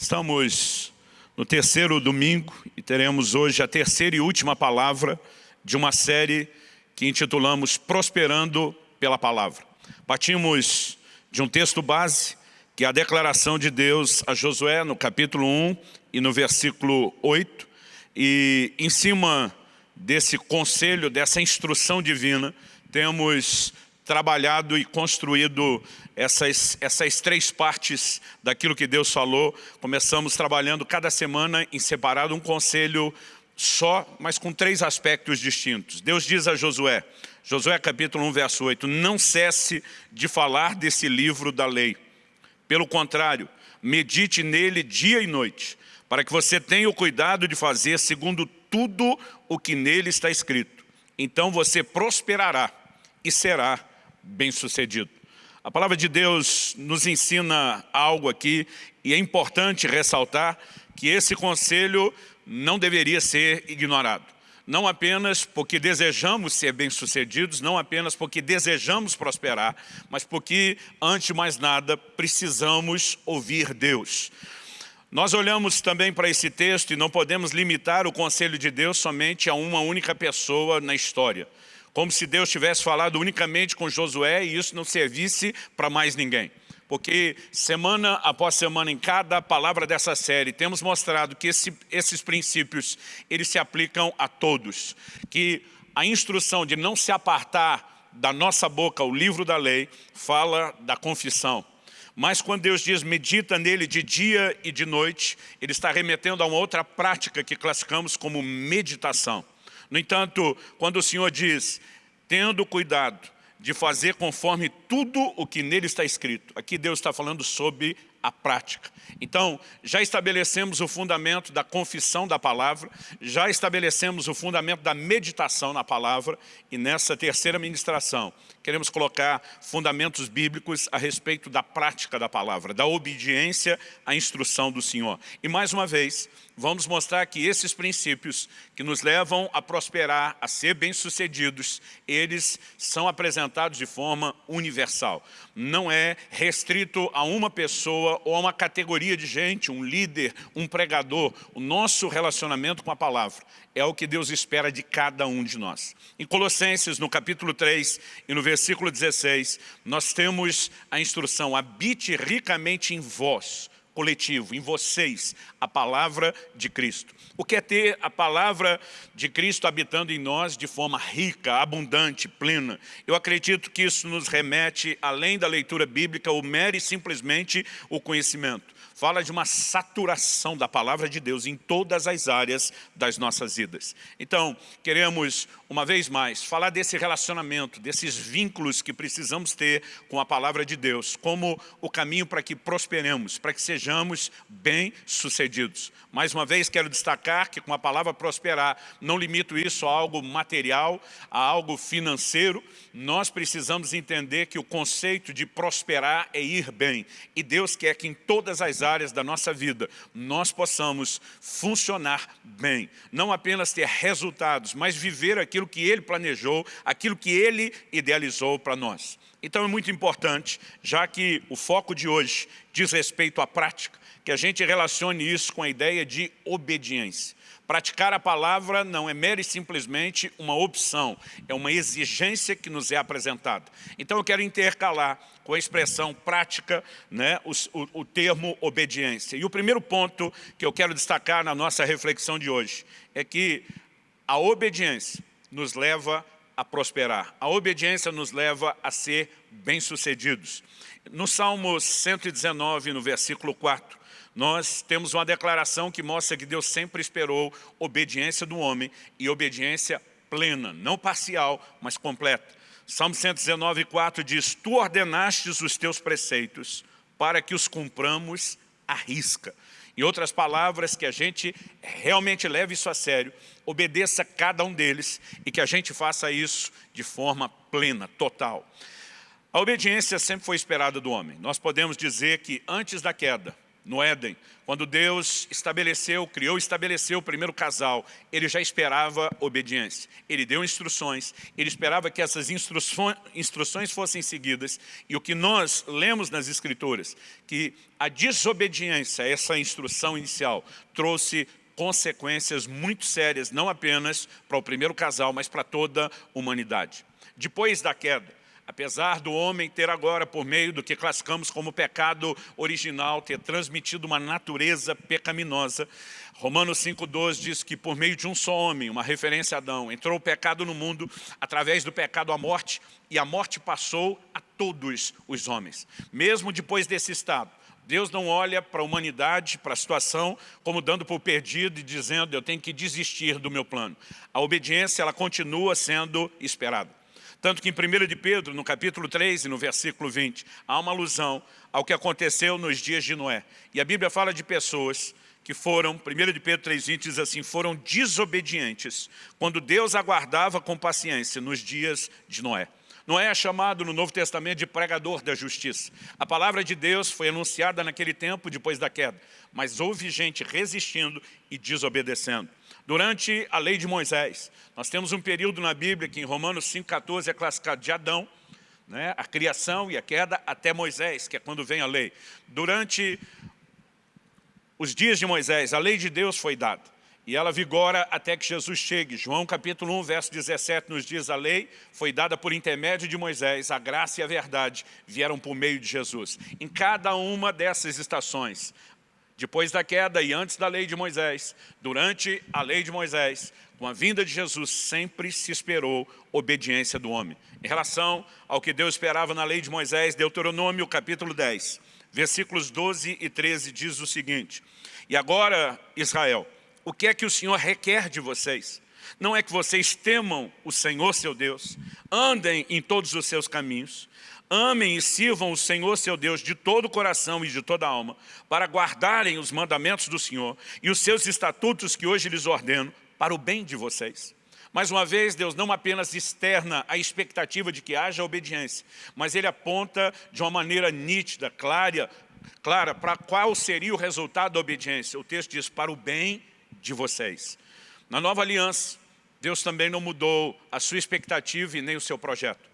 Estamos no terceiro domingo e teremos hoje a terceira e última palavra de uma série que intitulamos Prosperando pela Palavra. Partimos de um texto base, que é a declaração de Deus a Josué no capítulo 1 e no versículo 8, e em cima desse conselho, dessa instrução divina, temos trabalhado e construído essas, essas três partes daquilo que Deus falou. Começamos trabalhando cada semana em separado um conselho só, mas com três aspectos distintos. Deus diz a Josué, Josué capítulo 1, verso 8, não cesse de falar desse livro da lei. Pelo contrário, medite nele dia e noite, para que você tenha o cuidado de fazer segundo tudo o que nele está escrito. Então você prosperará e será bem-sucedido. A palavra de Deus nos ensina algo aqui e é importante ressaltar que esse conselho não deveria ser ignorado. Não apenas porque desejamos ser bem-sucedidos, não apenas porque desejamos prosperar, mas porque, antes de mais nada, precisamos ouvir Deus. Nós olhamos também para esse texto e não podemos limitar o conselho de Deus somente a uma única pessoa na história como se Deus tivesse falado unicamente com Josué e isso não servisse para mais ninguém. Porque semana após semana, em cada palavra dessa série, temos mostrado que esse, esses princípios, eles se aplicam a todos. Que a instrução de não se apartar da nossa boca o livro da lei, fala da confissão. Mas quando Deus diz, medita nele de dia e de noite, Ele está remetendo a uma outra prática que classificamos como meditação. No entanto, quando o Senhor diz, tendo cuidado de fazer conforme tudo o que nele está escrito, aqui Deus está falando sobre a prática. Então, já estabelecemos o fundamento da confissão da palavra, já estabelecemos o fundamento da meditação na palavra e nessa terceira ministração queremos colocar fundamentos bíblicos a respeito da prática da palavra, da obediência à instrução do Senhor. E mais uma vez, vamos mostrar que esses princípios que nos levam a prosperar, a ser bem-sucedidos, eles são apresentados de forma universal. Não é restrito a uma pessoa ou a uma categoria de gente, um líder, um pregador. O nosso relacionamento com a palavra é o que Deus espera de cada um de nós. Em Colossenses, no capítulo 3 e no versículo 16, nós temos a instrução, habite ricamente em vós, coletivo, em vocês, a palavra de Cristo. O que é ter a palavra de Cristo habitando em nós de forma rica, abundante, plena? Eu acredito que isso nos remete, além da leitura bíblica, o mero e simplesmente o conhecimento fala de uma saturação da palavra de Deus em todas as áreas das nossas vidas. Então, queremos, uma vez mais, falar desse relacionamento, desses vínculos que precisamos ter com a palavra de Deus, como o caminho para que prosperemos, para que sejamos bem-sucedidos. Mais uma vez, quero destacar que com a palavra prosperar, não limito isso a algo material, a algo financeiro, nós precisamos entender que o conceito de prosperar é ir bem. E Deus quer que em todas as áreas da nossa vida nós possamos funcionar bem. Não apenas ter resultados, mas viver aquilo que Ele planejou, aquilo que Ele idealizou para nós. Então é muito importante, já que o foco de hoje diz respeito à prática, que a gente relacione isso com a ideia de obediência. Praticar a palavra não é mera e simplesmente uma opção, é uma exigência que nos é apresentada. Então eu quero intercalar com a expressão prática né, o, o, o termo obediência. E o primeiro ponto que eu quero destacar na nossa reflexão de hoje é que a obediência nos leva a prosperar. A obediência nos leva a ser bem-sucedidos. No Salmo 119, no versículo 4, nós temos uma declaração que mostra que Deus sempre esperou obediência do homem e obediência plena, não parcial, mas completa. Salmo 119, 4 diz, Tu ordenastes os teus preceitos para que os cumpramos à risca. Em outras palavras, que a gente realmente leve isso a sério, obedeça cada um deles e que a gente faça isso de forma plena, total. A obediência sempre foi esperada do homem. Nós podemos dizer que antes da queda, no Éden, quando Deus estabeleceu, criou estabeleceu o primeiro casal, ele já esperava obediência. Ele deu instruções, ele esperava que essas instruções fossem seguidas. E o que nós lemos nas Escrituras, que a desobediência essa instrução inicial trouxe consequências muito sérias, não apenas para o primeiro casal, mas para toda a humanidade. Depois da queda, apesar do homem ter agora, por meio do que classificamos como pecado original, ter transmitido uma natureza pecaminosa, Romanos 5,12 diz que por meio de um só homem, uma referência a Adão, entrou o pecado no mundo, através do pecado a morte, e a morte passou a todos os homens. Mesmo depois desse estado, Deus não olha para a humanidade, para a situação, como dando por perdido e dizendo, eu tenho que desistir do meu plano. A obediência, ela continua sendo esperada. Tanto que em 1 de Pedro, no capítulo 3 e no versículo 20, há uma alusão ao que aconteceu nos dias de Noé. E a Bíblia fala de pessoas que foram, 1 de Pedro 3,20 diz assim, foram desobedientes quando Deus aguardava com paciência nos dias de Noé. Noé é chamado no Novo Testamento de pregador da justiça. A palavra de Deus foi anunciada naquele tempo, depois da queda. Mas houve gente resistindo e desobedecendo. Durante a lei de Moisés, nós temos um período na Bíblia que em Romanos 5,14 é classificado de Adão, né, a criação e a queda até Moisés, que é quando vem a lei. Durante os dias de Moisés, a lei de Deus foi dada. E ela vigora até que Jesus chegue. João capítulo 1, verso 17 nos diz, a lei foi dada por intermédio de Moisés, a graça e a verdade vieram por meio de Jesus. Em cada uma dessas estações, depois da queda e antes da lei de Moisés, durante a lei de Moisés, com a vinda de Jesus, sempre se esperou obediência do homem. Em relação ao que Deus esperava na lei de Moisés, Deuteronômio capítulo 10, versículos 12 e 13 diz o seguinte, E agora, Israel, o que é que o Senhor requer de vocês? Não é que vocês temam o Senhor seu Deus, andem em todos os seus caminhos, Amem e sirvam o Senhor seu Deus de todo o coração e de toda a alma, para guardarem os mandamentos do Senhor e os seus estatutos que hoje lhes ordeno, para o bem de vocês. Mais uma vez, Deus não apenas externa a expectativa de que haja obediência, mas Ele aponta de uma maneira nítida, clara, clara para qual seria o resultado da obediência. O texto diz, para o bem de vocês. Na nova aliança, Deus também não mudou a sua expectativa e nem o seu projeto.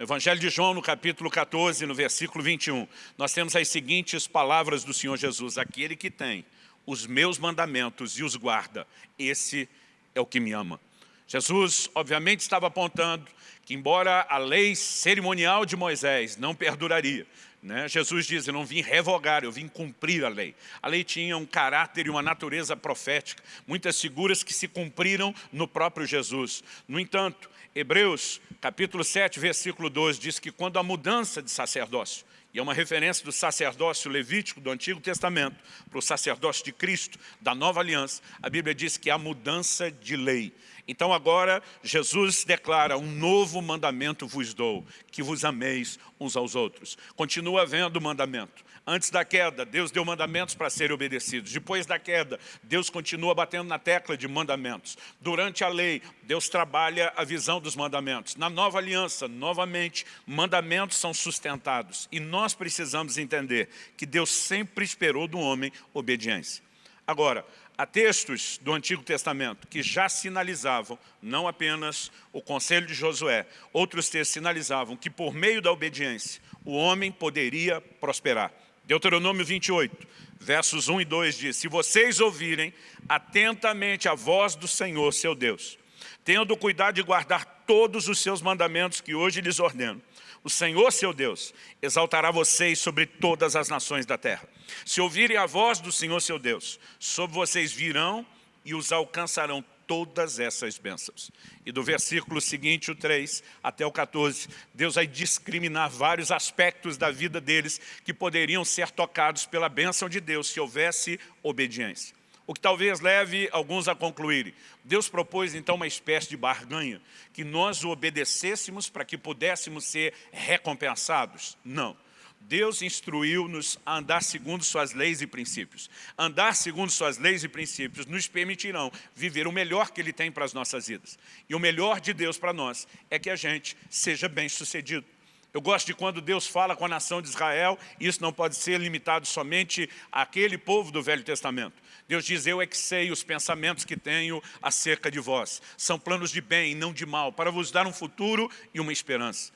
Evangelho de João, no capítulo 14, no versículo 21, nós temos as seguintes palavras do Senhor Jesus. Aquele que tem os meus mandamentos e os guarda, esse é o que me ama. Jesus, obviamente, estava apontando que, embora a lei cerimonial de Moisés não perduraria, né? Jesus diz, eu não vim revogar, eu vim cumprir a lei. A lei tinha um caráter e uma natureza profética, muitas figuras que se cumpriram no próprio Jesus. No entanto, Hebreus, capítulo 7, versículo 12, diz que quando a mudança de sacerdócio, e é uma referência do sacerdócio levítico do Antigo Testamento para o sacerdócio de Cristo, da Nova Aliança, a Bíblia diz que há mudança de lei. Então agora Jesus declara, um novo mandamento vos dou, que vos ameis uns aos outros. Continua havendo mandamento. Antes da queda, Deus deu mandamentos para serem obedecidos. Depois da queda, Deus continua batendo na tecla de mandamentos. Durante a lei, Deus trabalha a visão dos mandamentos. Na nova aliança, novamente, mandamentos são sustentados. E nós precisamos entender que Deus sempre esperou do homem obediência. Agora, há textos do Antigo Testamento que já sinalizavam, não apenas o conselho de Josué, outros textos sinalizavam que por meio da obediência o homem poderia prosperar. Deuteronômio 28, versos 1 e 2 diz, Se vocês ouvirem atentamente a voz do Senhor, seu Deus, tendo cuidado de guardar todos os seus mandamentos que hoje lhes ordeno, o Senhor, seu Deus, exaltará vocês sobre todas as nações da terra. Se ouvirem a voz do Senhor, seu Deus, sobre vocês virão e os alcançarão todas essas bênçãos. E do versículo seguinte, o 3 até o 14, Deus vai discriminar vários aspectos da vida deles que poderiam ser tocados pela bênção de Deus se houvesse obediência. O que talvez leve alguns a concluírem. Deus propôs então uma espécie de barganha, que nós o obedecêssemos para que pudéssemos ser recompensados. Não. Deus instruiu-nos a andar segundo suas leis e princípios. Andar segundo suas leis e princípios nos permitirão viver o melhor que Ele tem para as nossas vidas. E o melhor de Deus para nós é que a gente seja bem sucedido. Eu gosto de quando Deus fala com a nação de Israel, isso não pode ser limitado somente àquele povo do Velho Testamento. Deus diz, eu é que sei os pensamentos que tenho acerca de vós. São planos de bem, não de mal, para vos dar um futuro e uma esperança.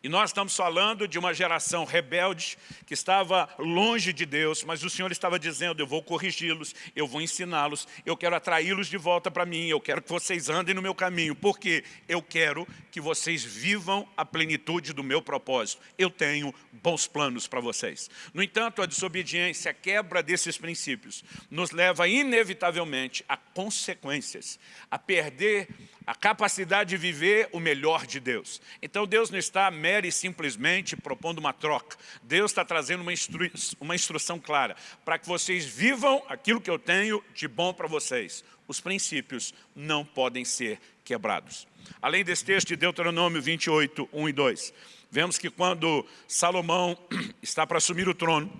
E nós estamos falando de uma geração rebelde que estava longe de Deus, mas o Senhor estava dizendo, eu vou corrigi-los, eu vou ensiná-los, eu quero atraí-los de volta para mim, eu quero que vocês andem no meu caminho, porque eu quero que vocês vivam a plenitude do meu propósito. Eu tenho bons planos para vocês. No entanto, a desobediência, a quebra desses princípios, nos leva inevitavelmente a consequências, a perder a capacidade de viver o melhor de Deus. Então Deus não está mera e simplesmente propondo uma troca. Deus está trazendo uma, instru uma instrução clara para que vocês vivam aquilo que eu tenho de bom para vocês. Os princípios não podem ser quebrados. Além desse texto de Deuteronômio 28, 1 e 2, vemos que quando Salomão está para assumir o trono,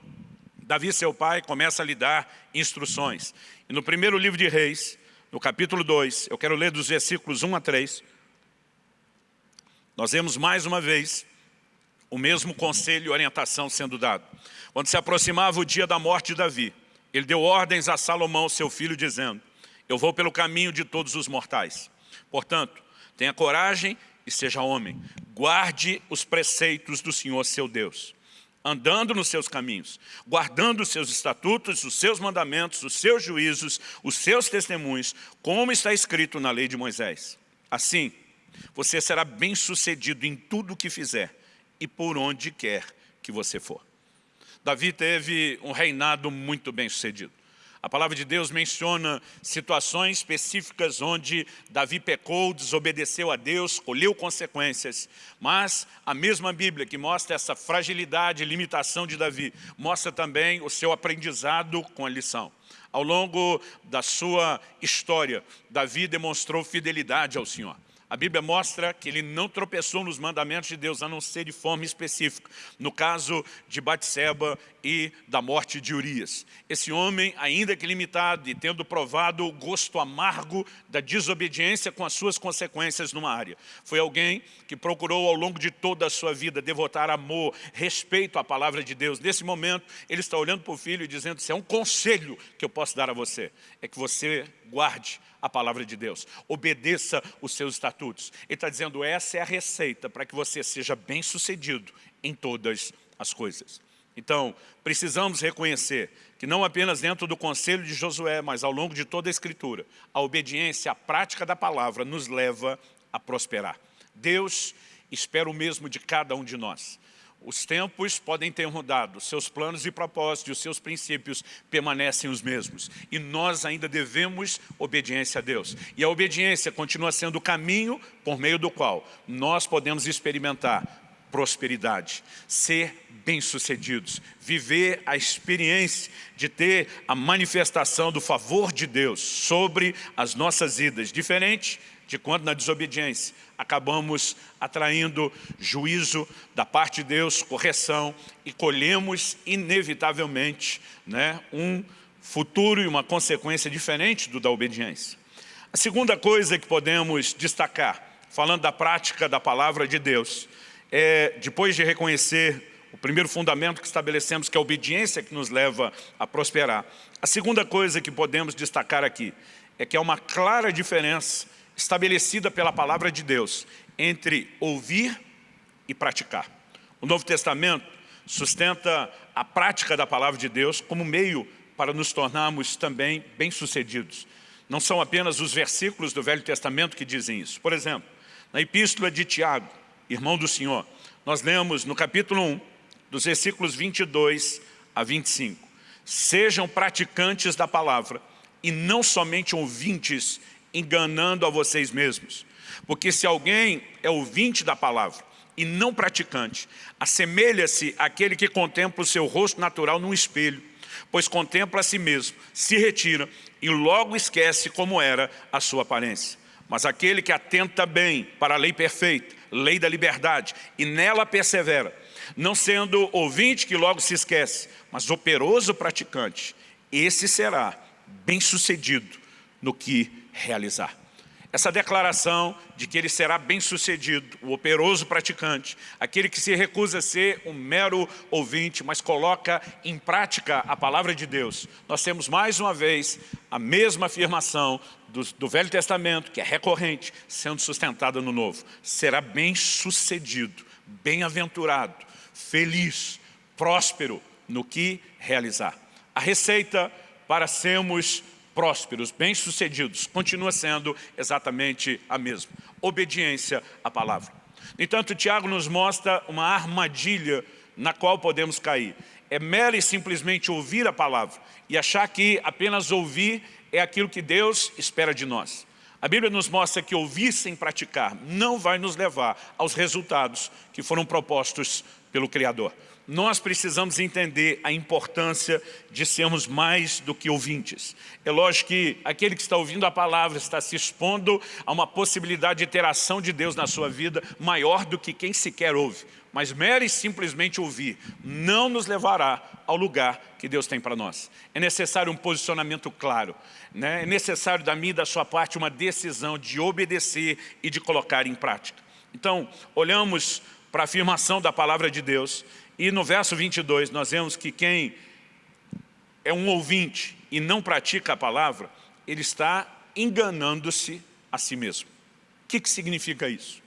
Davi, seu pai, começa a lhe dar instruções. E no primeiro livro de Reis, no capítulo 2, eu quero ler dos versículos 1 a 3, nós vemos mais uma vez o mesmo conselho e orientação sendo dado. Quando se aproximava o dia da morte de Davi, ele deu ordens a Salomão, seu filho, dizendo, eu vou pelo caminho de todos os mortais. Portanto, tenha coragem e seja homem. Guarde os preceitos do Senhor, seu Deus andando nos seus caminhos, guardando os seus estatutos, os seus mandamentos, os seus juízos, os seus testemunhos, como está escrito na lei de Moisés. Assim, você será bem sucedido em tudo o que fizer e por onde quer que você for. Davi teve um reinado muito bem sucedido. A palavra de Deus menciona situações específicas onde Davi pecou, desobedeceu a Deus, colheu consequências. Mas a mesma Bíblia que mostra essa fragilidade e limitação de Davi, mostra também o seu aprendizado com a lição. Ao longo da sua história, Davi demonstrou fidelidade ao Senhor. A Bíblia mostra que ele não tropeçou nos mandamentos de Deus, a não ser de forma específica. No caso de Batseba e da morte de Urias. Esse homem, ainda que limitado e tendo provado o gosto amargo da desobediência com as suas consequências numa área, foi alguém que procurou ao longo de toda a sua vida devotar amor, respeito à palavra de Deus. Nesse momento, ele está olhando para o filho e dizendo, se é um conselho que eu posso dar a você, é que você guarde a palavra de Deus, obedeça os seus estatutos. Ele está dizendo, essa é a receita para que você seja bem sucedido em todas as coisas. Então, precisamos reconhecer que não apenas dentro do conselho de Josué, mas ao longo de toda a Escritura, a obediência, a prática da palavra nos leva a prosperar. Deus espera o mesmo de cada um de nós. Os tempos podem ter mudado, seus planos e propósitos, os seus princípios permanecem os mesmos. E nós ainda devemos obediência a Deus. E a obediência continua sendo o caminho por meio do qual nós podemos experimentar prosperidade, ser bem-sucedidos, viver a experiência de ter a manifestação do favor de Deus sobre as nossas vidas, diferente de quando na desobediência acabamos atraindo juízo da parte de Deus, correção e colhemos inevitavelmente né, um futuro e uma consequência diferente do da obediência. A segunda coisa que podemos destacar, falando da prática da palavra de Deus, é, depois de reconhecer o primeiro fundamento que estabelecemos, que é a obediência que nos leva a prosperar. A segunda coisa que podemos destacar aqui é que há uma clara diferença estabelecida pela palavra de Deus entre ouvir e praticar. O Novo Testamento sustenta a prática da palavra de Deus como meio para nos tornarmos também bem-sucedidos. Não são apenas os versículos do Velho Testamento que dizem isso. Por exemplo, na epístola de Tiago, irmão do Senhor, nós lemos no capítulo 1, dos versículos 22 a 25. Sejam praticantes da palavra e não somente ouvintes, enganando a vocês mesmos. Porque se alguém é ouvinte da palavra e não praticante, assemelha-se àquele que contempla o seu rosto natural num espelho, pois contempla a si mesmo, se retira e logo esquece como era a sua aparência. Mas aquele que atenta bem para a lei perfeita, lei da liberdade, e nela persevera, não sendo ouvinte que logo se esquece, mas operoso praticante, esse será bem sucedido no que realizar. essa declaração de que ele será bem-sucedido, o operoso praticante, aquele que se recusa a ser um mero ouvinte, mas coloca em prática a palavra de Deus. Nós temos mais uma vez a mesma afirmação do, do Velho Testamento, que é recorrente, sendo sustentada no Novo. Será bem-sucedido, bem-aventurado, feliz, próspero no que realizar. A receita para sermos prósperos, bem-sucedidos, continua sendo exatamente a mesma. Obediência à palavra. No entanto, Tiago nos mostra uma armadilha na qual podemos cair. É mera e simplesmente ouvir a palavra e achar que apenas ouvir é aquilo que Deus espera de nós. A Bíblia nos mostra que ouvir sem praticar não vai nos levar aos resultados que foram propostos pelo Criador nós precisamos entender a importância de sermos mais do que ouvintes. É lógico que aquele que está ouvindo a palavra está se expondo a uma possibilidade de interação de Deus na sua vida maior do que quem sequer ouve. Mas mero e simplesmente ouvir não nos levará ao lugar que Deus tem para nós. É necessário um posicionamento claro. Né? É necessário da minha e da sua parte uma decisão de obedecer e de colocar em prática. Então, olhamos para a afirmação da palavra de Deus e no verso 22 nós vemos que quem é um ouvinte e não pratica a palavra, ele está enganando-se a si mesmo. O que, que significa isso?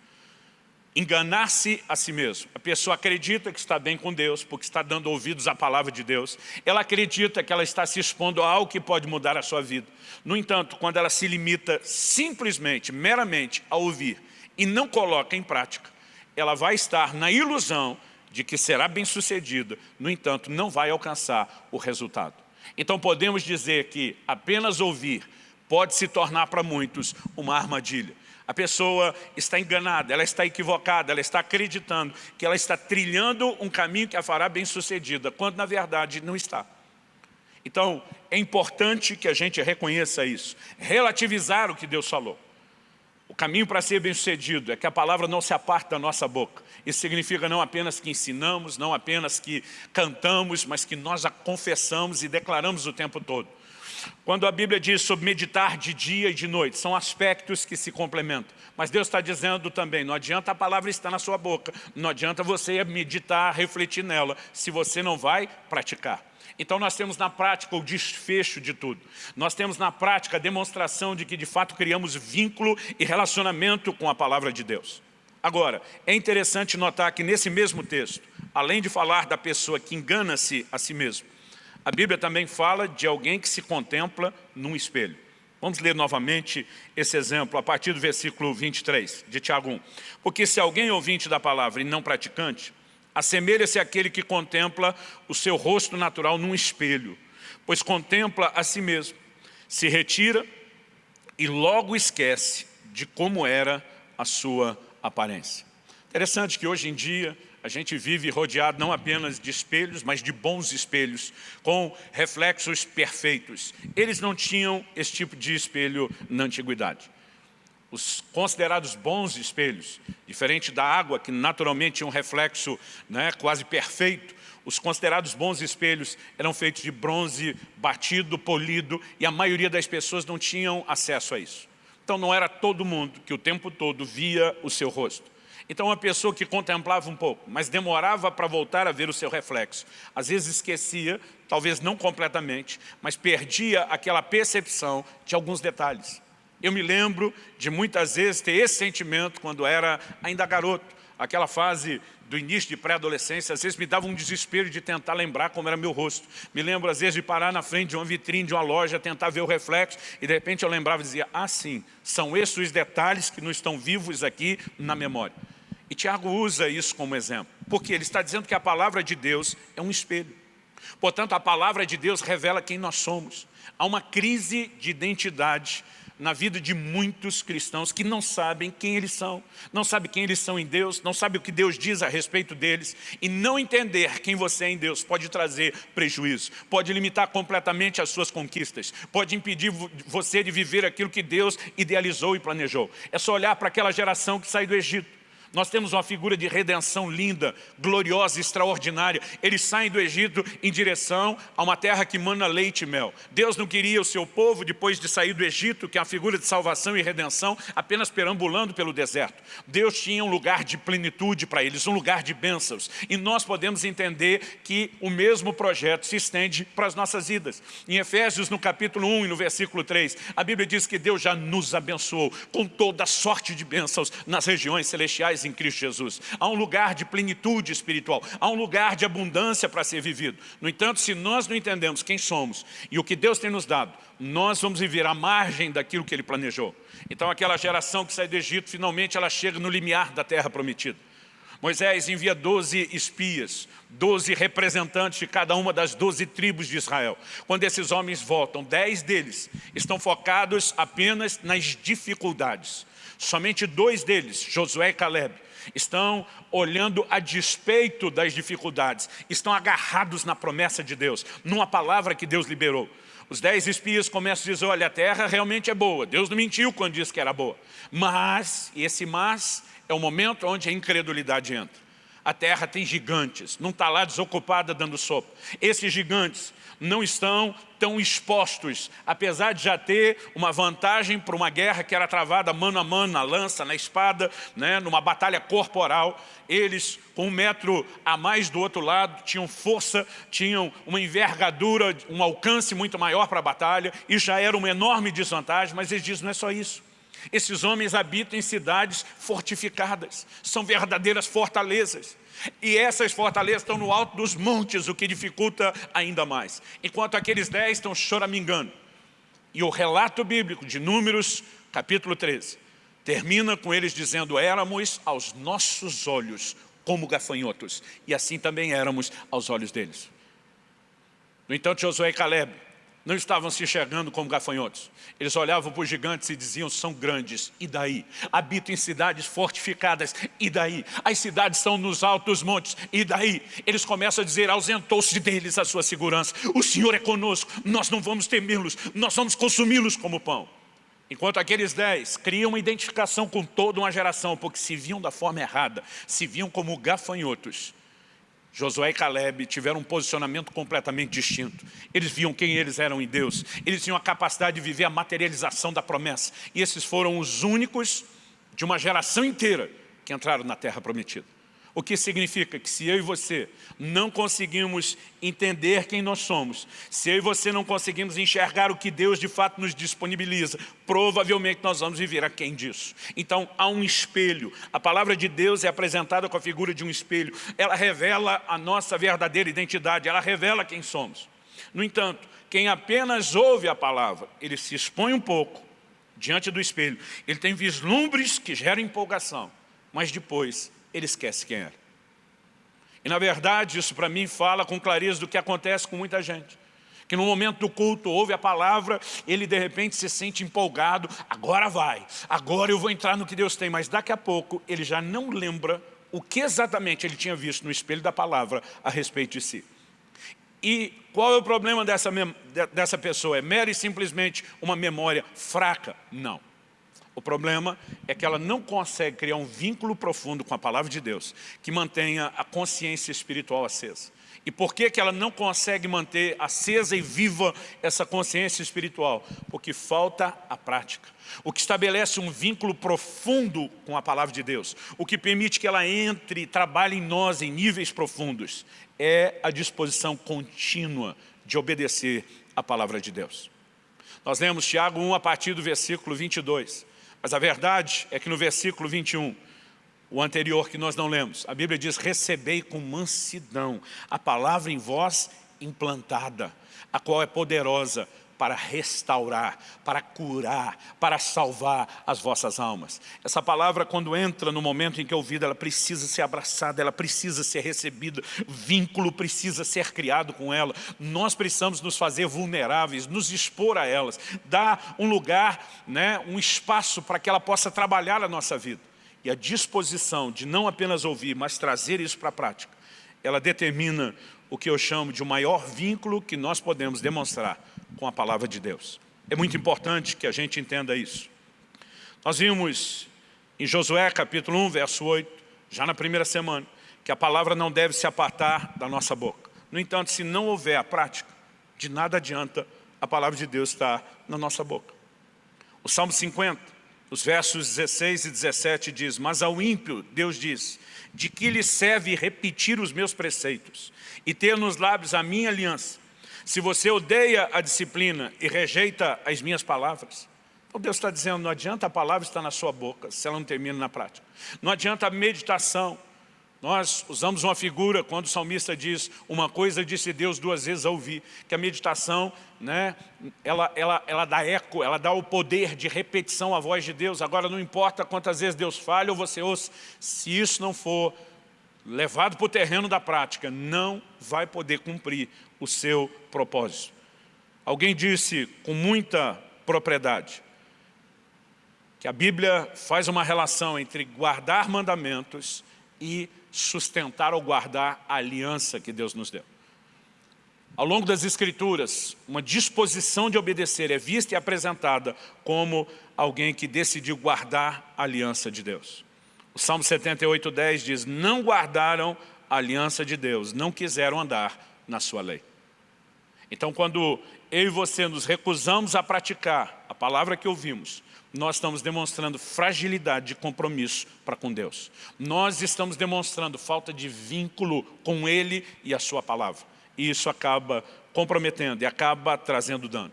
Enganar-se a si mesmo. A pessoa acredita que está bem com Deus, porque está dando ouvidos à palavra de Deus. Ela acredita que ela está se expondo a algo que pode mudar a sua vida. No entanto, quando ela se limita simplesmente, meramente a ouvir e não coloca em prática, ela vai estar na ilusão de que será bem-sucedida, no entanto, não vai alcançar o resultado. Então podemos dizer que apenas ouvir pode se tornar para muitos uma armadilha. A pessoa está enganada, ela está equivocada, ela está acreditando que ela está trilhando um caminho que a fará bem-sucedida, quando na verdade não está. Então, é importante que a gente reconheça isso, relativizar o que Deus falou. Caminho para ser bem-sucedido é que a palavra não se aparte da nossa boca. Isso significa não apenas que ensinamos, não apenas que cantamos, mas que nós a confessamos e declaramos o tempo todo. Quando a Bíblia diz sobre meditar de dia e de noite, são aspectos que se complementam. Mas Deus está dizendo também, não adianta a palavra estar na sua boca, não adianta você meditar, refletir nela, se você não vai praticar. Então nós temos na prática o desfecho de tudo. Nós temos na prática a demonstração de que de fato criamos vínculo e relacionamento com a palavra de Deus. Agora, é interessante notar que nesse mesmo texto, além de falar da pessoa que engana-se a si mesmo, a Bíblia também fala de alguém que se contempla num espelho. Vamos ler novamente esse exemplo a partir do versículo 23 de Tiago 1. Porque se alguém é ouvinte da palavra e não praticante, Assemelha-se àquele que contempla o seu rosto natural num espelho, pois contempla a si mesmo, se retira e logo esquece de como era a sua aparência. Interessante que hoje em dia a gente vive rodeado não apenas de espelhos, mas de bons espelhos, com reflexos perfeitos. Eles não tinham esse tipo de espelho na antiguidade os considerados bons espelhos, diferente da água, que naturalmente tinha um reflexo né, quase perfeito, os considerados bons espelhos eram feitos de bronze batido, polido, e a maioria das pessoas não tinham acesso a isso. Então não era todo mundo que o tempo todo via o seu rosto. Então uma pessoa que contemplava um pouco, mas demorava para voltar a ver o seu reflexo, às vezes esquecia, talvez não completamente, mas perdia aquela percepção de alguns detalhes. Eu me lembro de muitas vezes ter esse sentimento quando era ainda garoto. Aquela fase do início de pré-adolescência, às vezes me dava um desespero de tentar lembrar como era meu rosto. Me lembro, às vezes, de parar na frente de uma vitrine de uma loja, tentar ver o reflexo, e de repente eu lembrava e dizia, ah, sim, são esses os detalhes que não estão vivos aqui na memória. E Tiago usa isso como exemplo, porque ele está dizendo que a palavra de Deus é um espelho. Portanto, a palavra de Deus revela quem nós somos. Há uma crise de identidade na vida de muitos cristãos que não sabem quem eles são, não sabem quem eles são em Deus, não sabem o que Deus diz a respeito deles, e não entender quem você é em Deus pode trazer prejuízo, pode limitar completamente as suas conquistas, pode impedir você de viver aquilo que Deus idealizou e planejou. É só olhar para aquela geração que saiu do Egito. Nós temos uma figura de redenção linda, gloriosa, extraordinária. Eles saem do Egito em direção a uma terra que mana leite e mel. Deus não queria o seu povo, depois de sair do Egito, que é a figura de salvação e redenção, apenas perambulando pelo deserto. Deus tinha um lugar de plenitude para eles, um lugar de bênçãos. E nós podemos entender que o mesmo projeto se estende para as nossas vidas. Em Efésios, no capítulo 1 e no versículo 3, a Bíblia diz que Deus já nos abençoou com toda sorte de bênçãos nas regiões celestiais em Cristo Jesus. Há um lugar de plenitude espiritual, há um lugar de abundância para ser vivido. No entanto, se nós não entendemos quem somos e o que Deus tem nos dado, nós vamos viver à margem daquilo que Ele planejou. Então aquela geração que sai do Egito, finalmente ela chega no limiar da terra prometida. Moisés envia 12 espias, 12 representantes de cada uma das 12 tribos de Israel. Quando esses homens voltam, 10 deles estão focados apenas nas dificuldades. Somente dois deles, Josué e Caleb, estão olhando a despeito das dificuldades, estão agarrados na promessa de Deus, numa palavra que Deus liberou. Os dez espias começam a dizer, olha, a terra realmente é boa, Deus não mentiu quando disse que era boa. Mas, e esse mas é o momento onde a incredulidade entra. A terra tem gigantes, não está lá desocupada dando sopa. Esses gigantes não estão tão expostos, apesar de já ter uma vantagem para uma guerra que era travada mano a mano, na lança, na espada, né, numa batalha corporal. Eles, com um metro a mais do outro lado, tinham força, tinham uma envergadura, um alcance muito maior para a batalha, e já era uma enorme desvantagem, mas eles dizem, não é só isso. Esses homens habitam em cidades fortificadas, são verdadeiras fortalezas. E essas fortalezas estão no alto dos montes, o que dificulta ainda mais. Enquanto aqueles dez estão choramingando. E o relato bíblico de Números, capítulo 13, termina com eles dizendo, éramos aos nossos olhos como gafanhotos, e assim também éramos aos olhos deles. No entanto, Josué e Caleb não estavam se enxergando como gafanhotos. Eles olhavam para os gigantes e diziam, são grandes, e daí? Habitam em cidades fortificadas, e daí? As cidades estão nos altos montes, e daí? Eles começam a dizer, ausentou-se deles a sua segurança. O Senhor é conosco, nós não vamos temê-los, nós vamos consumi-los como pão. Enquanto aqueles dez criam uma identificação com toda uma geração, porque se viam da forma errada, se viam como gafanhotos, Josué e Caleb tiveram um posicionamento completamente distinto. Eles viam quem eles eram em Deus. Eles tinham a capacidade de viver a materialização da promessa. E esses foram os únicos de uma geração inteira que entraram na terra prometida. O que significa que se eu e você não conseguimos entender quem nós somos, se eu e você não conseguimos enxergar o que Deus de fato nos disponibiliza, provavelmente nós vamos viver aquém disso. Então há um espelho. A palavra de Deus é apresentada com a figura de um espelho. Ela revela a nossa verdadeira identidade, ela revela quem somos. No entanto, quem apenas ouve a palavra, ele se expõe um pouco diante do espelho, ele tem vislumbres que geram empolgação, mas depois ele esquece quem era. E na verdade isso para mim fala com clareza do que acontece com muita gente. Que no momento do culto ouve a palavra, ele de repente se sente empolgado, agora vai, agora eu vou entrar no que Deus tem, mas daqui a pouco ele já não lembra o que exatamente ele tinha visto no espelho da palavra a respeito de si. E qual é o problema dessa, dessa pessoa? É mera e simplesmente uma memória fraca? Não. O problema é que ela não consegue criar um vínculo profundo com a palavra de Deus que mantenha a consciência espiritual acesa. E por que, que ela não consegue manter acesa e viva essa consciência espiritual? Porque falta a prática. O que estabelece um vínculo profundo com a palavra de Deus, o que permite que ela entre e trabalhe em nós em níveis profundos, é a disposição contínua de obedecer a palavra de Deus. Nós lemos Tiago 1 a partir do versículo 22. Mas a verdade é que no versículo 21, o anterior que nós não lemos, a Bíblia diz, recebei com mansidão a palavra em vós implantada, a qual é poderosa para restaurar, para curar, para salvar as vossas almas. Essa palavra, quando entra no momento em que é ouvida, ela precisa ser abraçada, ela precisa ser recebida, vínculo precisa ser criado com ela. Nós precisamos nos fazer vulneráveis, nos expor a elas, dar um lugar, né, um espaço para que ela possa trabalhar na nossa vida. E a disposição de não apenas ouvir, mas trazer isso para a prática, ela determina o que eu chamo de o maior vínculo que nós podemos demonstrar com a palavra de Deus. É muito importante que a gente entenda isso. Nós vimos em Josué capítulo 1, verso 8, já na primeira semana, que a palavra não deve se apartar da nossa boca. No entanto, se não houver a prática, de nada adianta a palavra de Deus estar na nossa boca. O Salmo 50, os versos 16 e 17 diz, Mas ao ímpio, Deus diz, de que lhe serve repetir os meus preceitos e ter nos lábios a minha aliança? Se você odeia a disciplina e rejeita as minhas palavras, então Deus está dizendo, não adianta a palavra estar na sua boca, se ela não termina na prática. Não adianta a meditação. Nós usamos uma figura, quando o salmista diz, uma coisa disse Deus duas vezes a ouvir, que a meditação, né, ela, ela, ela dá eco, ela dá o poder de repetição à voz de Deus. Agora, não importa quantas vezes Deus fale ou você ouça, se isso não for levado para o terreno da prática, não vai poder cumprir o seu propósito. Alguém disse com muita propriedade que a Bíblia faz uma relação entre guardar mandamentos e sustentar ou guardar a aliança que Deus nos deu. Ao longo das Escrituras, uma disposição de obedecer é vista e apresentada como alguém que decidiu guardar a aliança de Deus. O Salmo 78, 10 diz, não guardaram a aliança de Deus, não quiseram andar na sua lei. Então, quando eu e você nos recusamos a praticar a palavra que ouvimos, nós estamos demonstrando fragilidade de compromisso para com Deus. Nós estamos demonstrando falta de vínculo com Ele e a Sua palavra. E isso acaba comprometendo e acaba trazendo dano.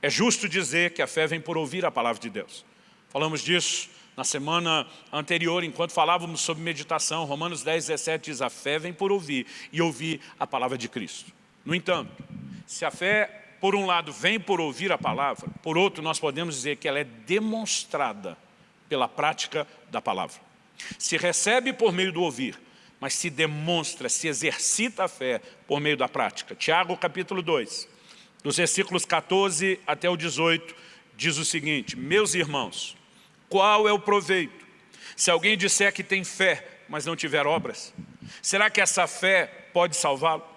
É justo dizer que a fé vem por ouvir a palavra de Deus. Falamos disso na semana anterior, enquanto falávamos sobre meditação. Romanos 10, 17 diz, a fé vem por ouvir e ouvir a palavra de Cristo. No entanto, se a fé por um lado, vem por ouvir a palavra, por outro, nós podemos dizer que ela é demonstrada pela prática da palavra. Se recebe por meio do ouvir, mas se demonstra, se exercita a fé por meio da prática. Tiago capítulo 2, dos versículos 14 até o 18, diz o seguinte, Meus irmãos, qual é o proveito? Se alguém disser que tem fé, mas não tiver obras, será que essa fé pode salvá-lo?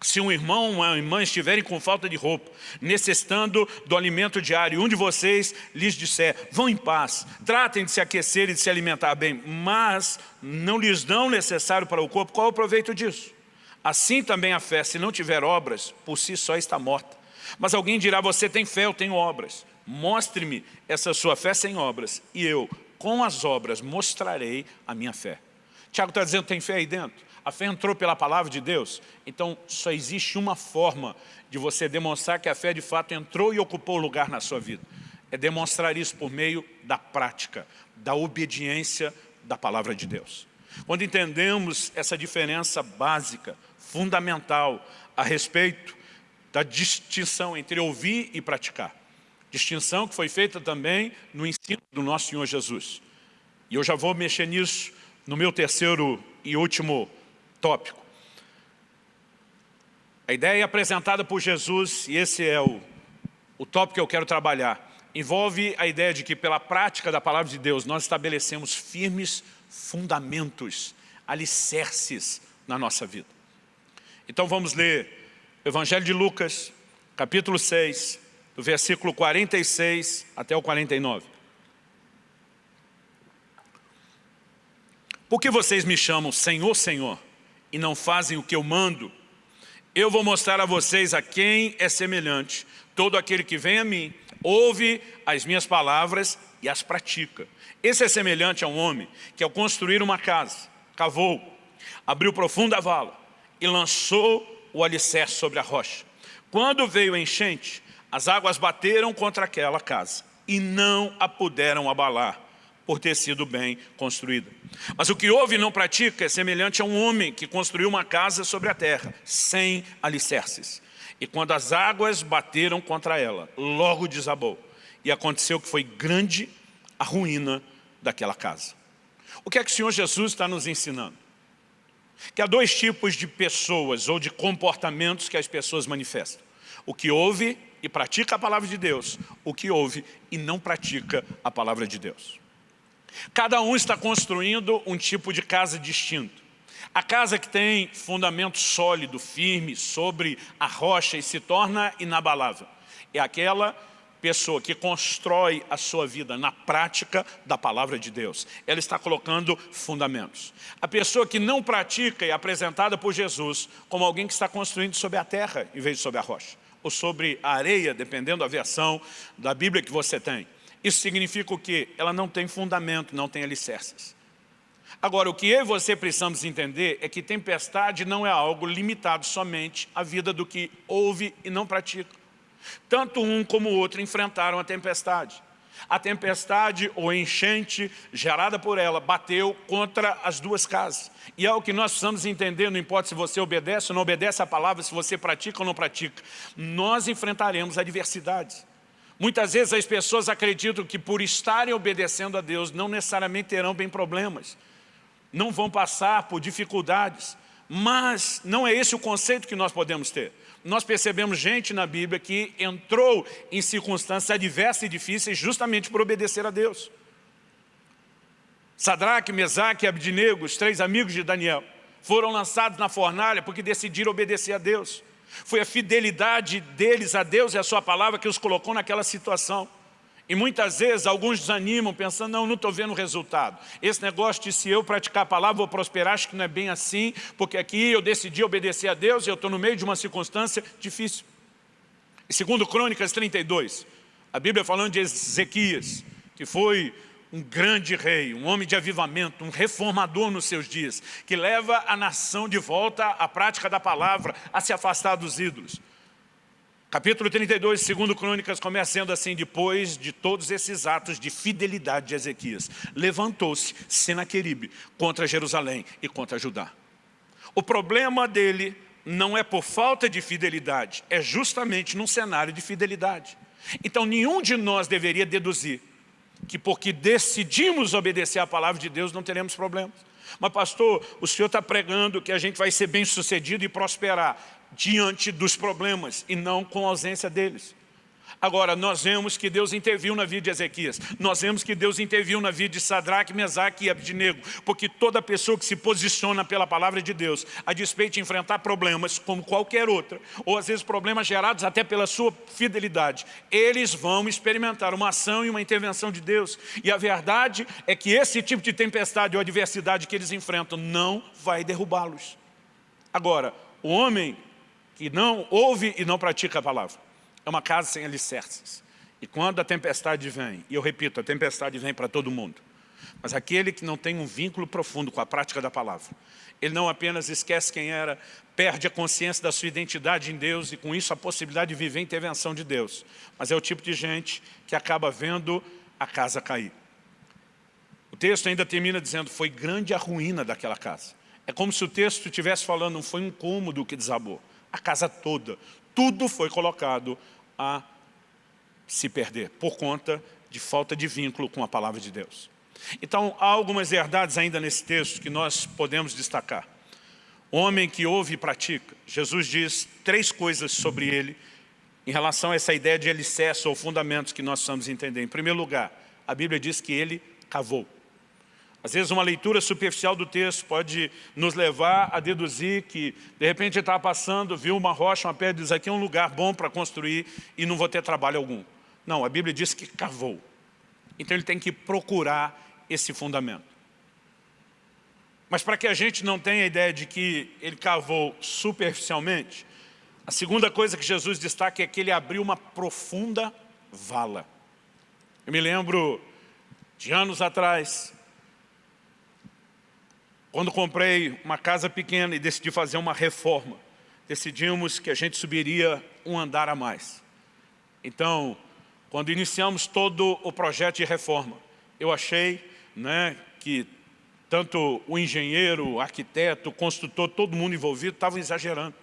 Se um irmão ou uma irmã estiverem com falta de roupa, necessitando do alimento diário, um de vocês lhes disser, vão em paz, tratem de se aquecer e de se alimentar bem, mas não lhes dão necessário para o corpo, qual é o proveito disso? Assim também a fé, se não tiver obras, por si só está morta. Mas alguém dirá, você tem fé, eu tenho obras. Mostre-me essa sua fé sem obras, e eu, com as obras, mostrarei a minha fé. Tiago está dizendo, tem fé aí dentro? A fé entrou pela palavra de Deus. Então, só existe uma forma de você demonstrar que a fé de fato entrou e ocupou lugar na sua vida. É demonstrar isso por meio da prática, da obediência da palavra de Deus. Quando entendemos essa diferença básica, fundamental, a respeito da distinção entre ouvir e praticar. Distinção que foi feita também no ensino do nosso Senhor Jesus. E eu já vou mexer nisso no meu terceiro e último tópico. A ideia apresentada por Jesus, e esse é o, o tópico que eu quero trabalhar, envolve a ideia de que pela prática da palavra de Deus nós estabelecemos firmes fundamentos, alicerces na nossa vida. Então vamos ler Evangelho de Lucas, capítulo 6, do versículo 46 até o 49. Por que vocês me chamam Senhor, Senhor, e não fazem o que eu mando, eu vou mostrar a vocês a quem é semelhante. Todo aquele que vem a mim, ouve as minhas palavras e as pratica. Esse é semelhante a um homem que ao construir uma casa, cavou, abriu profunda vala e lançou o alicerce sobre a rocha. Quando veio a enchente, as águas bateram contra aquela casa e não a puderam abalar por ter sido bem construída. Mas o que ouve e não pratica é semelhante a um homem que construiu uma casa sobre a terra, sem alicerces. E quando as águas bateram contra ela, logo desabou. E aconteceu que foi grande a ruína daquela casa. O que é que o Senhor Jesus está nos ensinando? Que há dois tipos de pessoas ou de comportamentos que as pessoas manifestam. O que ouve e pratica a palavra de Deus, o que ouve e não pratica a palavra de Deus. Cada um está construindo um tipo de casa distinto. A casa que tem fundamento sólido, firme, sobre a rocha e se torna inabalável. É aquela pessoa que constrói a sua vida na prática da palavra de Deus. Ela está colocando fundamentos. A pessoa que não pratica é apresentada por Jesus como alguém que está construindo sobre a terra em vez de sobre a rocha. Ou sobre a areia, dependendo da versão da Bíblia que você tem. Isso significa o quê? Ela não tem fundamento, não tem alicerces. Agora, o que eu e você precisamos entender é que tempestade não é algo limitado somente à vida do que ouve e não pratica. Tanto um como o outro enfrentaram a tempestade. A tempestade ou enchente gerada por ela bateu contra as duas casas. E é o que nós precisamos entender, não importa se você obedece ou não obedece a palavra, se você pratica ou não pratica. Nós enfrentaremos adversidades. Muitas vezes as pessoas acreditam que por estarem obedecendo a Deus não necessariamente terão bem problemas. Não vão passar por dificuldades. Mas não é esse o conceito que nós podemos ter nós percebemos gente na Bíblia que entrou em circunstâncias adversas e difíceis justamente por obedecer a Deus. Sadraque, Mesaque e Abdinego, os três amigos de Daniel, foram lançados na fornalha porque decidiram obedecer a Deus. Foi a fidelidade deles a Deus e a sua palavra que os colocou naquela situação. E muitas vezes alguns desanimam pensando, não, não estou vendo resultado. Esse negócio de se eu praticar a palavra vou prosperar, acho que não é bem assim, porque aqui eu decidi obedecer a Deus e eu estou no meio de uma circunstância difícil. E segundo Crônicas 32, a Bíblia falando de Ezequias, que foi um grande rei, um homem de avivamento, um reformador nos seus dias, que leva a nação de volta à prática da palavra, a se afastar dos ídolos. Capítulo 32, segundo Crônicas, começa sendo assim, depois de todos esses atos de fidelidade de Ezequias, levantou-se Senaqueribe contra Jerusalém e contra Judá. O problema dele não é por falta de fidelidade, é justamente num cenário de fidelidade. Então nenhum de nós deveria deduzir que porque decidimos obedecer à palavra de Deus não teremos problemas. Mas pastor, o senhor está pregando que a gente vai ser bem sucedido e prosperar diante dos problemas e não com a ausência deles. Agora, nós vemos que Deus interviu na vida de Ezequias. Nós vemos que Deus interviu na vida de Sadraque, Mesaque e Abdinego. Porque toda pessoa que se posiciona pela palavra de Deus, a despeito de enfrentar problemas como qualquer outra, ou às vezes problemas gerados até pela sua fidelidade, eles vão experimentar uma ação e uma intervenção de Deus. E a verdade é que esse tipo de tempestade ou adversidade que eles enfrentam não vai derrubá-los. Agora, o homem que não ouve e não pratica a palavra. É uma casa sem alicerces. E quando a tempestade vem, e eu repito, a tempestade vem para todo mundo, mas aquele que não tem um vínculo profundo com a prática da palavra, ele não apenas esquece quem era, perde a consciência da sua identidade em Deus e com isso a possibilidade de viver a intervenção de Deus. Mas é o tipo de gente que acaba vendo a casa cair. O texto ainda termina dizendo, foi grande a ruína daquela casa. É como se o texto estivesse falando, não foi um cômodo que desabou a casa toda. Tudo foi colocado a se perder, por conta de falta de vínculo com a palavra de Deus. Então, há algumas verdades ainda nesse texto que nós podemos destacar. Homem que ouve e pratica. Jesus diz três coisas sobre ele em relação a essa ideia de alicerce ou fundamentos que nós precisamos entender. Em primeiro lugar, a Bíblia diz que ele cavou. Às vezes uma leitura superficial do texto pode nos levar a deduzir que de repente ele estava passando, viu uma rocha, uma pedra, diz aqui é um lugar bom para construir e não vou ter trabalho algum. Não, a Bíblia diz que cavou. Então ele tem que procurar esse fundamento. Mas para que a gente não tenha a ideia de que ele cavou superficialmente, a segunda coisa que Jesus destaca é que ele abriu uma profunda vala. Eu me lembro de anos atrás, quando comprei uma casa pequena e decidi fazer uma reforma, decidimos que a gente subiria um andar a mais. Então, quando iniciamos todo o projeto de reforma, eu achei né, que tanto o engenheiro, o arquiteto, o construtor, todo mundo envolvido estava exagerando.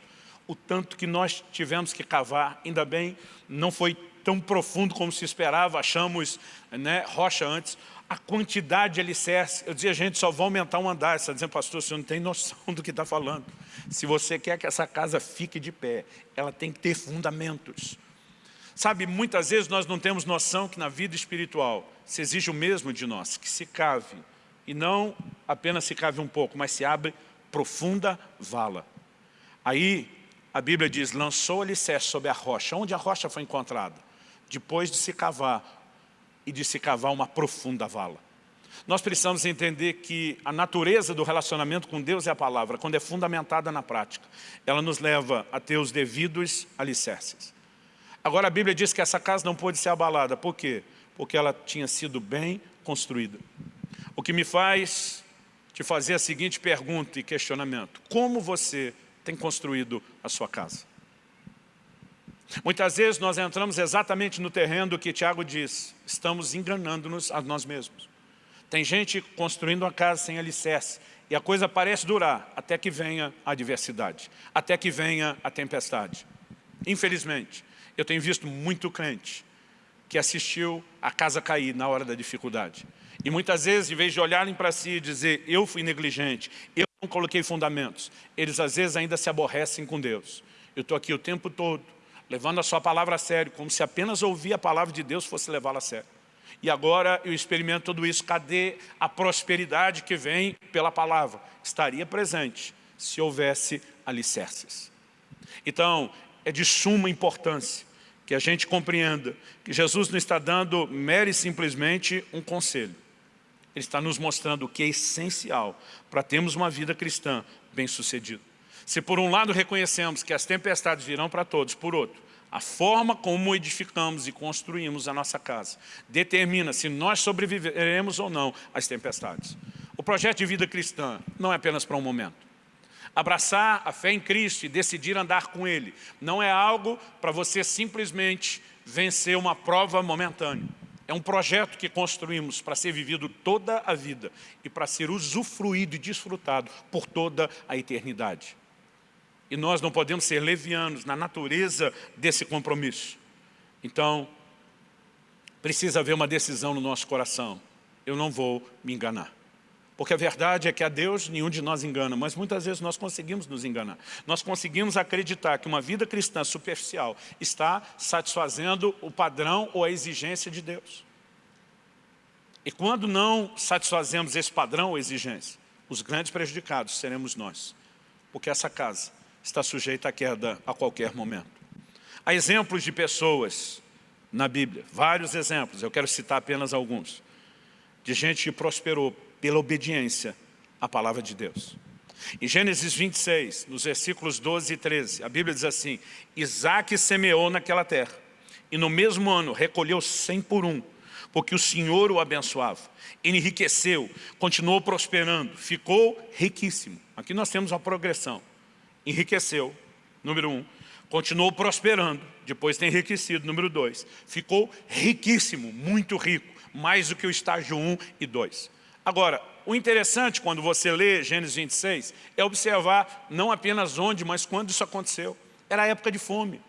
O tanto que nós tivemos que cavar, ainda bem, não foi tão profundo como se esperava, achamos né, rocha antes, a quantidade de alicerce. Eu dizia, gente, só vai aumentar um andar. Você está dizendo, pastor, você não tem noção do que está falando. Se você quer que essa casa fique de pé, ela tem que ter fundamentos. Sabe, muitas vezes nós não temos noção que na vida espiritual se exige o mesmo de nós, que se cave, e não apenas se cave um pouco, mas se abre profunda vala. Aí a Bíblia diz, lançou alicerce sobre a rocha. Onde a rocha foi encontrada? depois de se cavar e de se cavar uma profunda vala. Nós precisamos entender que a natureza do relacionamento com Deus é a palavra, quando é fundamentada na prática. Ela nos leva a ter os devidos alicerces. Agora a Bíblia diz que essa casa não pode ser abalada. Por quê? Porque ela tinha sido bem construída. O que me faz te fazer a seguinte pergunta e questionamento. Como você tem construído a sua casa? Muitas vezes nós entramos exatamente no terreno do que Tiago diz. Estamos enganando-nos a nós mesmos. Tem gente construindo uma casa sem alicerce. E a coisa parece durar até que venha a adversidade. Até que venha a tempestade. Infelizmente, eu tenho visto muito crente que assistiu a casa cair na hora da dificuldade. E muitas vezes, em vez de olharem para si e dizer, eu fui negligente, eu não coloquei fundamentos, eles às vezes ainda se aborrecem com Deus. Eu estou aqui o tempo todo, levando a sua palavra a sério, como se apenas ouvir a palavra de Deus fosse levá-la a sério. E agora eu experimento tudo isso, cadê a prosperidade que vem pela palavra? Estaria presente se houvesse alicerces. Então, é de suma importância que a gente compreenda que Jesus não está dando mere simplesmente um conselho. Ele está nos mostrando o que é essencial para termos uma vida cristã bem-sucedida. Se por um lado reconhecemos que as tempestades virão para todos, por outro, a forma como edificamos e construímos a nossa casa determina se nós sobreviveremos ou não às tempestades. O projeto de vida cristã não é apenas para um momento. Abraçar a fé em Cristo e decidir andar com Ele não é algo para você simplesmente vencer uma prova momentânea. É um projeto que construímos para ser vivido toda a vida e para ser usufruído e desfrutado por toda a eternidade. E nós não podemos ser levianos na natureza desse compromisso. Então, precisa haver uma decisão no nosso coração. Eu não vou me enganar. Porque a verdade é que a Deus nenhum de nós engana, mas muitas vezes nós conseguimos nos enganar. Nós conseguimos acreditar que uma vida cristã superficial está satisfazendo o padrão ou a exigência de Deus. E quando não satisfazemos esse padrão ou exigência, os grandes prejudicados seremos nós. Porque essa casa está sujeita à queda a qualquer momento. Há exemplos de pessoas na Bíblia, vários exemplos, eu quero citar apenas alguns, de gente que prosperou pela obediência à palavra de Deus. Em Gênesis 26, nos versículos 12 e 13, a Bíblia diz assim, Isaac semeou naquela terra, e no mesmo ano recolheu cem por um, porque o Senhor o abençoava. Enriqueceu, continuou prosperando, ficou riquíssimo. Aqui nós temos uma progressão enriqueceu, número um, continuou prosperando, depois tem enriquecido, número dois, ficou riquíssimo, muito rico, mais do que o estágio 1 e 2. Agora, o interessante quando você lê Gênesis 26 é observar não apenas onde, mas quando isso aconteceu. Era a época de fome.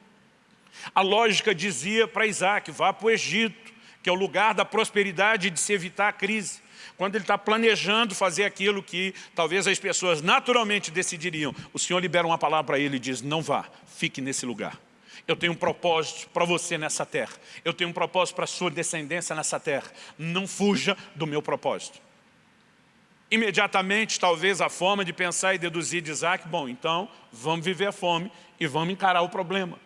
A lógica dizia para Isaac, vá para o Egito, que é o lugar da prosperidade e de se evitar a crise quando ele está planejando fazer aquilo que talvez as pessoas naturalmente decidiriam, o Senhor libera uma palavra para ele e diz, não vá, fique nesse lugar. Eu tenho um propósito para você nessa terra. Eu tenho um propósito para a sua descendência nessa terra. Não fuja do meu propósito. Imediatamente, talvez, a forma de pensar e deduzir de Isaac, bom, então, vamos viver a fome e vamos encarar o problema.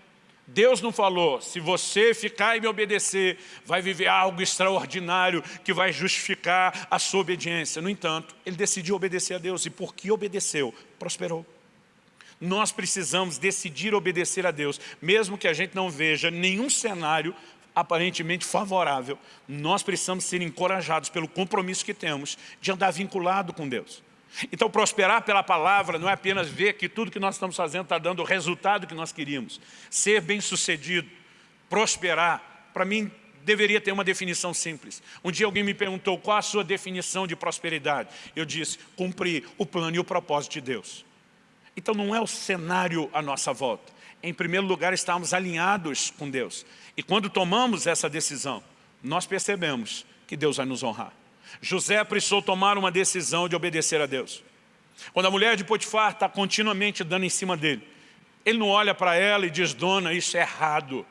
Deus não falou, se você ficar e me obedecer, vai viver algo extraordinário que vai justificar a sua obediência. No entanto, ele decidiu obedecer a Deus e porque obedeceu, prosperou. Nós precisamos decidir obedecer a Deus, mesmo que a gente não veja nenhum cenário aparentemente favorável, nós precisamos ser encorajados pelo compromisso que temos de andar vinculado com Deus. Então prosperar pela palavra não é apenas ver que tudo que nós estamos fazendo está dando o resultado que nós queríamos. Ser bem sucedido, prosperar, para mim deveria ter uma definição simples. Um dia alguém me perguntou qual a sua definição de prosperidade. Eu disse, cumprir o plano e o propósito de Deus. Então não é o cenário à nossa volta. Em primeiro lugar, estamos alinhados com Deus. E quando tomamos essa decisão, nós percebemos que Deus vai nos honrar. José precisou tomar uma decisão de obedecer a Deus. Quando a mulher de Potifar está continuamente dando em cima dele, ele não olha para ela e diz, dona, isso é errado.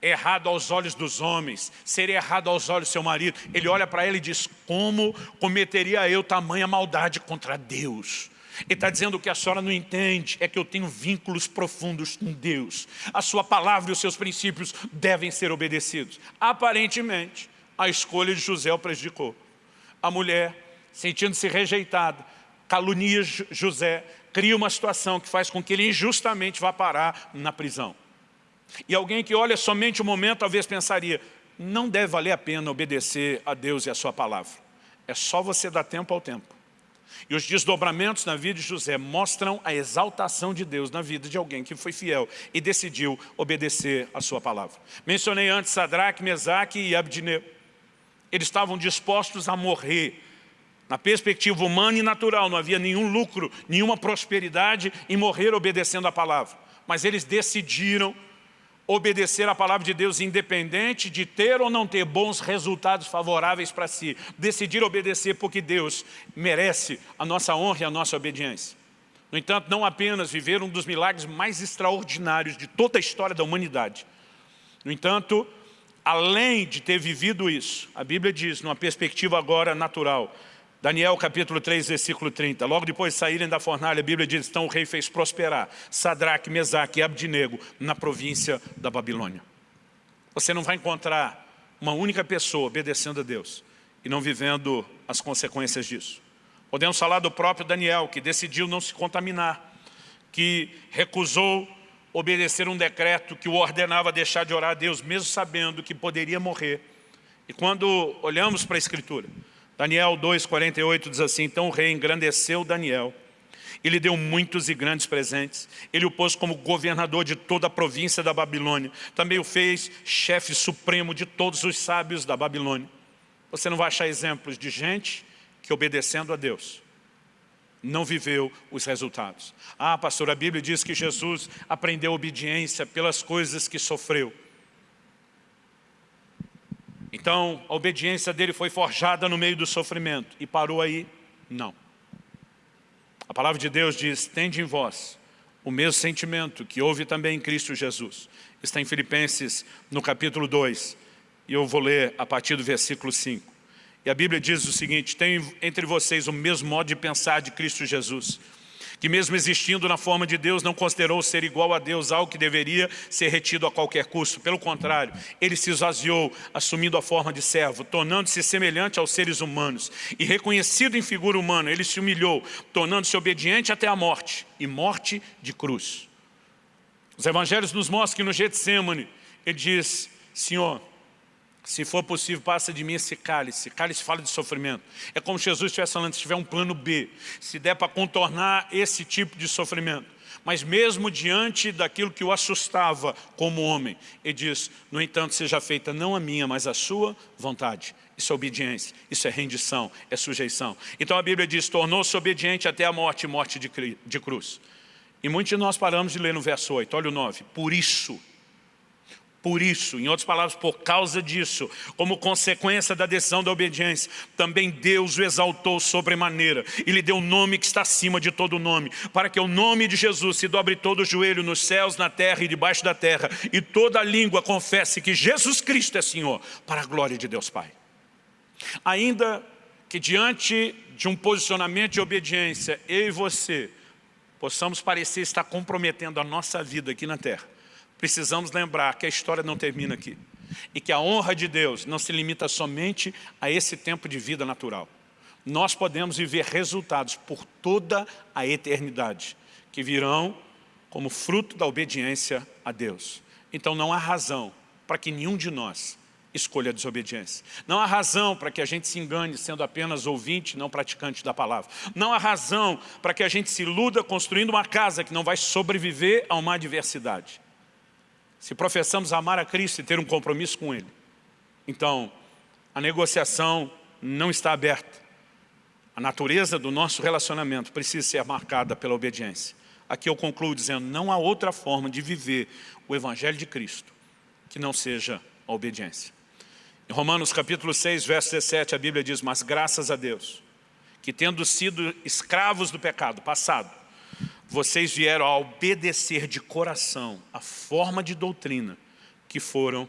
É errado aos olhos dos homens, seria errado aos olhos do seu marido. Ele olha para ela e diz, como cometeria eu tamanha maldade contra Deus? Ele está dizendo que a senhora não entende, é que eu tenho vínculos profundos com Deus. A sua palavra e os seus princípios devem ser obedecidos. Aparentemente, a escolha de José o prejudicou. A mulher, sentindo-se rejeitada, calunia José, cria uma situação que faz com que ele injustamente vá parar na prisão. E alguém que olha somente o momento, talvez pensaria, não deve valer a pena obedecer a Deus e a sua palavra. É só você dar tempo ao tempo. E os desdobramentos na vida de José mostram a exaltação de Deus na vida de alguém que foi fiel e decidiu obedecer a sua palavra. Mencionei antes Sadraque, Mesaque e Abdinego. Eles estavam dispostos a morrer. Na perspectiva humana e natural, não havia nenhum lucro, nenhuma prosperidade em morrer obedecendo a palavra. Mas eles decidiram obedecer a palavra de Deus independente de ter ou não ter bons resultados favoráveis para si. Decidir obedecer porque Deus merece a nossa honra e a nossa obediência. No entanto, não apenas viver um dos milagres mais extraordinários de toda a história da humanidade. No entanto, além de ter vivido isso, a Bíblia diz, numa perspectiva agora natural, Daniel capítulo 3, versículo 30. Logo depois de saírem da fornalha, a Bíblia diz, então o rei fez prosperar Sadraque, Mesaque e Abdinego na província da Babilônia. Você não vai encontrar uma única pessoa obedecendo a Deus e não vivendo as consequências disso. Podemos falar do próprio Daniel, que decidiu não se contaminar, que recusou obedecer um decreto que o ordenava deixar de orar a Deus, mesmo sabendo que poderia morrer. E quando olhamos para a Escritura, Daniel 2,48 diz assim, então o rei engrandeceu Daniel, ele deu muitos e grandes presentes, ele o pôs como governador de toda a província da Babilônia, também o fez chefe supremo de todos os sábios da Babilônia. Você não vai achar exemplos de gente que obedecendo a Deus, não viveu os resultados. Ah, pastor, a Bíblia diz que Jesus aprendeu obediência pelas coisas que sofreu. Então, a obediência dele foi forjada no meio do sofrimento. E parou aí? Não. A palavra de Deus diz, tende em vós o mesmo sentimento que houve também em Cristo Jesus. Está em Filipenses, no capítulo 2, e eu vou ler a partir do versículo 5. E a Bíblia diz o seguinte, tem entre vocês o mesmo modo de pensar de Cristo Jesus, que mesmo existindo na forma de Deus, não considerou ser igual a Deus algo que deveria ser retido a qualquer custo. Pelo contrário, ele se esvaziou, assumindo a forma de servo, tornando-se semelhante aos seres humanos. E reconhecido em figura humana, ele se humilhou, tornando-se obediente até a morte, e morte de cruz. Os evangelhos nos mostram que no Getsemane, ele diz, Senhor, se for possível, passa de mim esse cálice. Cálice fala de sofrimento. É como Jesus estivesse falando, se tiver um plano B, se der para contornar esse tipo de sofrimento. Mas mesmo diante daquilo que o assustava como homem, ele diz, no entanto, seja feita não a minha, mas a sua vontade. Isso é obediência, isso é rendição, é sujeição. Então a Bíblia diz, tornou-se obediente até a morte, morte de cruz. E muitos de nós paramos de ler no verso 8, olha o 9. Por isso, por isso, em outras palavras, por causa disso, como consequência da decisão da obediência, também Deus o exaltou sobremaneira e lhe deu um nome que está acima de todo nome, para que o nome de Jesus se dobre todo o joelho nos céus, na terra e debaixo da terra, e toda língua confesse que Jesus Cristo é Senhor, para a glória de Deus Pai. Ainda que diante de um posicionamento de obediência, eu e você possamos parecer estar comprometendo a nossa vida aqui na terra, precisamos lembrar que a história não termina aqui. E que a honra de Deus não se limita somente a esse tempo de vida natural. Nós podemos viver resultados por toda a eternidade, que virão como fruto da obediência a Deus. Então não há razão para que nenhum de nós escolha a desobediência. Não há razão para que a gente se engane sendo apenas ouvinte, não praticante da palavra. Não há razão para que a gente se iluda construindo uma casa que não vai sobreviver a uma adversidade se professamos amar a Cristo e ter um compromisso com Ele, então a negociação não está aberta. A natureza do nosso relacionamento precisa ser marcada pela obediência. Aqui eu concluo dizendo, não há outra forma de viver o Evangelho de Cristo que não seja a obediência. Em Romanos capítulo 6, verso 17, a Bíblia diz, mas graças a Deus, que tendo sido escravos do pecado passado, vocês vieram a obedecer de coração a forma de doutrina que foram,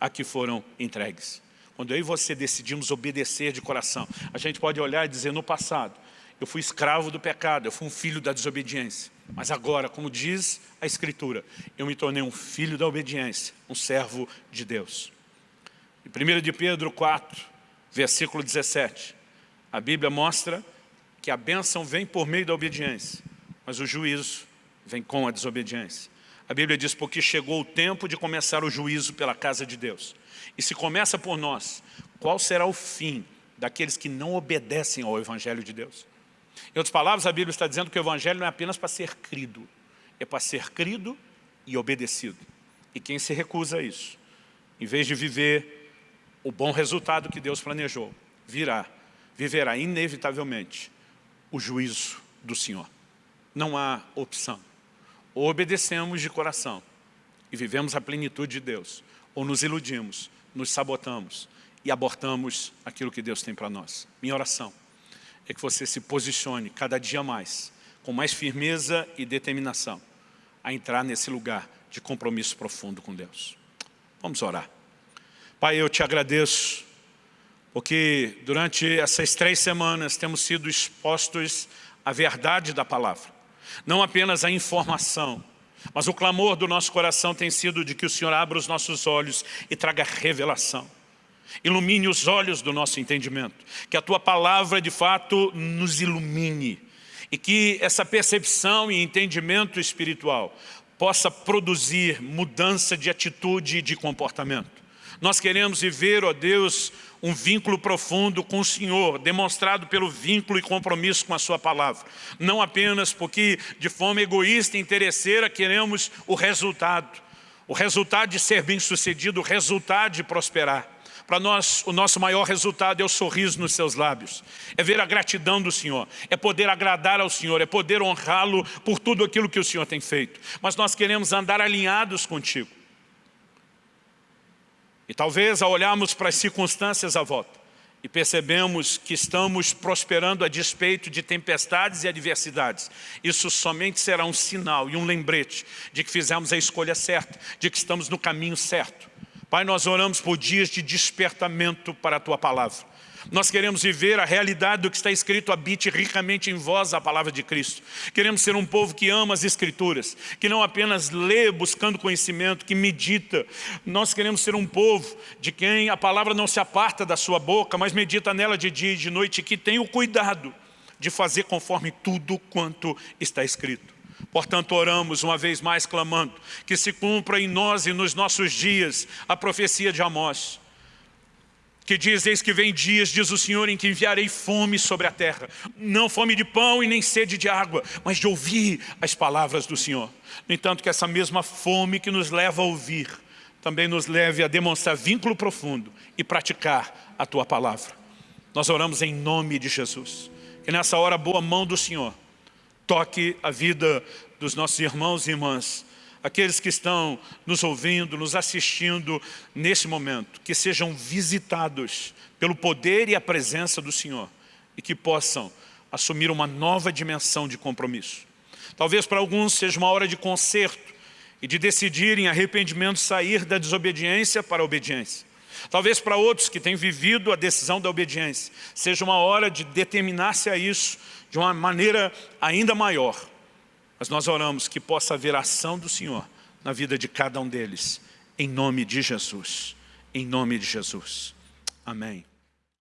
a que foram entregues. Quando eu e você decidimos obedecer de coração, a gente pode olhar e dizer, no passado, eu fui escravo do pecado, eu fui um filho da desobediência. Mas agora, como diz a Escritura, eu me tornei um filho da obediência, um servo de Deus. Em 1 de Pedro 4, versículo 17, a Bíblia mostra que a bênção vem por meio da obediência, mas o juízo vem com a desobediência. A Bíblia diz, porque chegou o tempo de começar o juízo pela casa de Deus. E se começa por nós, qual será o fim daqueles que não obedecem ao Evangelho de Deus? Em outras palavras, a Bíblia está dizendo que o Evangelho não é apenas para ser crido, é para ser crido e obedecido. E quem se recusa a isso, em vez de viver o bom resultado que Deus planejou, virá, viverá inevitavelmente o juízo do Senhor. Não há opção. Ou obedecemos de coração e vivemos a plenitude de Deus, ou nos iludimos, nos sabotamos e abortamos aquilo que Deus tem para nós. Minha oração é que você se posicione cada dia mais, com mais firmeza e determinação, a entrar nesse lugar de compromisso profundo com Deus. Vamos orar. Pai, eu te agradeço, porque durante essas três semanas temos sido expostos à verdade da palavra. Não apenas a informação, mas o clamor do nosso coração tem sido de que o Senhor abra os nossos olhos e traga revelação. Ilumine os olhos do nosso entendimento. Que a Tua palavra, de fato, nos ilumine. E que essa percepção e entendimento espiritual possa produzir mudança de atitude e de comportamento. Nós queremos viver, ó Deus, um vínculo profundo com o Senhor, demonstrado pelo vínculo e compromisso com a Sua palavra. Não apenas porque, de forma egoísta e interesseira, queremos o resultado. O resultado de ser bem-sucedido, o resultado de prosperar para nós, o nosso maior resultado é o sorriso nos seus lábios. É ver a gratidão do Senhor. É poder agradar ao Senhor. É poder honrá-lo por tudo aquilo que o Senhor tem feito. Mas nós queremos andar alinhados contigo. E talvez ao olharmos para as circunstâncias à volta e percebemos que estamos prosperando a despeito de tempestades e adversidades, isso somente será um sinal e um lembrete de que fizemos a escolha certa, de que estamos no caminho certo. Pai, nós oramos por dias de despertamento para a Tua Palavra. Nós queremos viver a realidade do que está escrito, habite ricamente em vós a palavra de Cristo. Queremos ser um povo que ama as Escrituras, que não apenas lê buscando conhecimento, que medita. Nós queremos ser um povo de quem a palavra não se aparta da sua boca, mas medita nela de dia e de noite, que tem o cuidado de fazer conforme tudo quanto está escrito. Portanto, oramos uma vez mais clamando que se cumpra em nós e nos nossos dias a profecia de Amós, que diz, eis que vem dias, diz o Senhor, em que enviarei fome sobre a terra, não fome de pão e nem sede de água, mas de ouvir as palavras do Senhor. No entanto, que essa mesma fome que nos leva a ouvir, também nos leve a demonstrar vínculo profundo e praticar a Tua palavra. Nós oramos em nome de Jesus. Que nessa hora boa mão do Senhor toque a vida dos nossos irmãos e irmãs, aqueles que estão nos ouvindo, nos assistindo nesse momento, que sejam visitados pelo poder e a presença do Senhor e que possam assumir uma nova dimensão de compromisso. Talvez para alguns seja uma hora de conserto e de decidir em arrependimento sair da desobediência para a obediência. Talvez para outros que têm vivido a decisão da obediência, seja uma hora de determinar-se a isso de uma maneira ainda maior. Mas nós oramos que possa haver ação do Senhor na vida de cada um deles, em nome de Jesus. Em nome de Jesus. Amém.